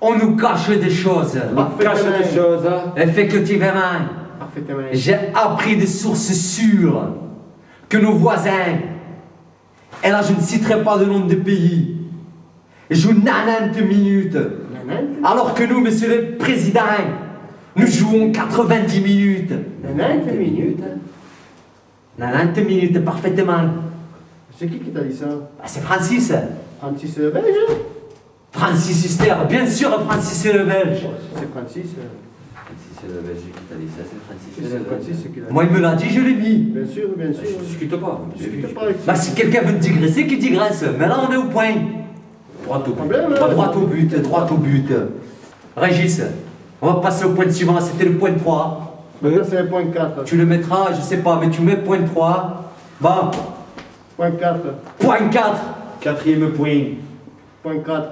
On nous cache des choses. Cache des choses. Effectivement, j'ai appris de sources sûres que nos voisins, et là je ne citerai pas de nom de pays, jouent 90 minutes, alors que nous, monsieur le président, nous jouons 90 minutes. 90 minutes. 90 minutes, parfaitement. C'est qui qui t'a dit ça? Bah, c'est Francis. Francis le Belge Francis Huster, bien sûr, Francis le Belge. C'est Francis. euh, Francis le Belge qui t'a dit ça, c'est Francis C'est qui. Moi, il me l'a dit, je l'ai mis. Bien sûr, bien sûr. Je discute pas. Je discute pas avec Bah, si quelqu'un veut digresser, qu'il digresse. Mais là, on est au point. Droit au but. Hein droit au but, droit au but. Régis, on va passer au point suivant, c'était le point 3. Ça, c'est le point 4. Tu le mettras, je sais pas, mais tu mets point 3. Bon, Point 4. point 4. Quatrième point. Point 4.